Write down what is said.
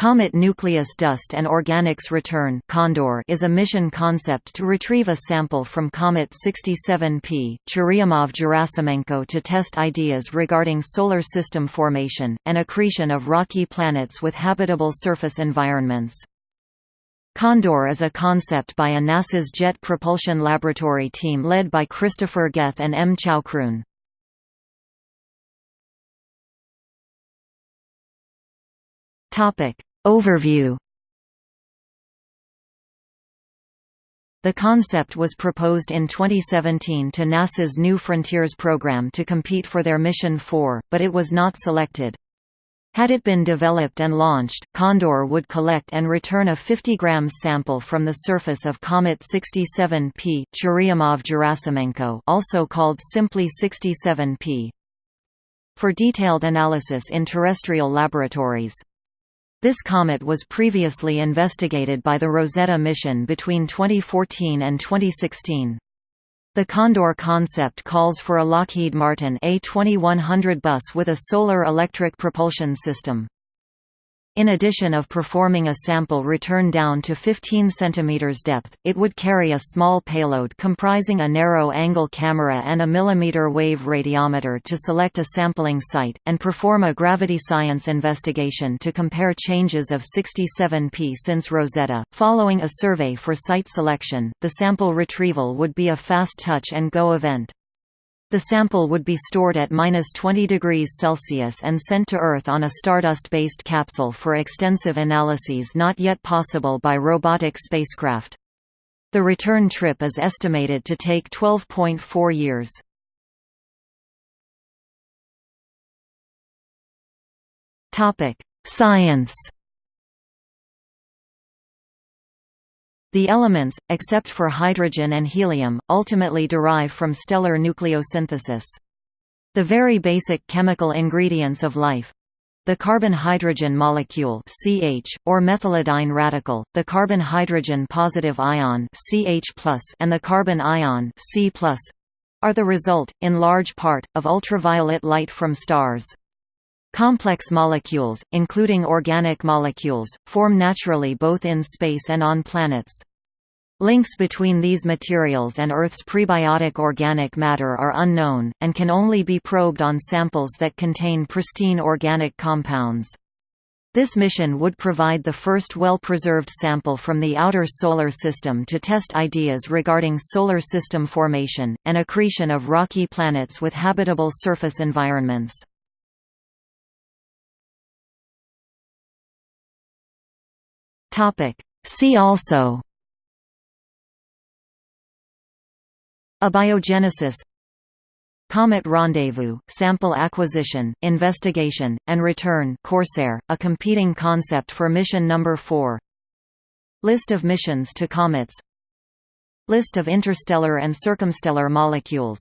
Comet Nucleus Dust and Organics Return Condor is a mission concept to retrieve a sample from Comet 67P, Churyumov-Gerasimenko to test ideas regarding solar system formation, and accretion of rocky planets with habitable surface environments. Condor is a concept by a NASA's Jet Propulsion Laboratory team led by Christopher Geth and M. Choukroun. Topic Overview The concept was proposed in 2017 to NASA's New Frontiers program to compete for their Mission 4, but it was not selected. Had it been developed and launched, Condor would collect and return a 50 grams sample from the surface of Comet 67P, Churyumov-Gerasimenko also called simply 67P. For detailed analysis in terrestrial laboratories, this comet was previously investigated by the Rosetta mission between 2014 and 2016. The Condor concept calls for a Lockheed Martin A2100 bus with a solar electric propulsion system. In addition of performing a sample return down to 15 cm depth, it would carry a small payload comprising a narrow-angle camera and a millimeter-wave radiometer to select a sampling site, and perform a gravity science investigation to compare changes of 67P since Rosetta. Following a survey for site selection, the sample retrieval would be a fast touch and go event. The sample would be stored at minus 20 degrees Celsius and sent to Earth on a Stardust-based capsule for extensive analyses not yet possible by robotic spacecraft. The return trip is estimated to take 12.4 years. Science The elements, except for hydrogen and helium, ultimately derive from stellar nucleosynthesis. The very basic chemical ingredients of life, the carbon-hydrogen molecule CH, or methylidyne radical, the carbon-hydrogen positive ion CH+, and the carbon ion C+, are the result, in large part, of ultraviolet light from stars. Complex molecules, including organic molecules, form naturally both in space and on planets. Links between these materials and Earth's prebiotic organic matter are unknown, and can only be probed on samples that contain pristine organic compounds. This mission would provide the first well-preserved sample from the outer Solar System to test ideas regarding solar system formation, and accretion of rocky planets with habitable surface environments. See also Abiogenesis Comet Rendezvous, Sample Acquisition, Investigation, and Return Corsair, a competing concept for mission number 4 List of missions to comets. List of interstellar and circumstellar molecules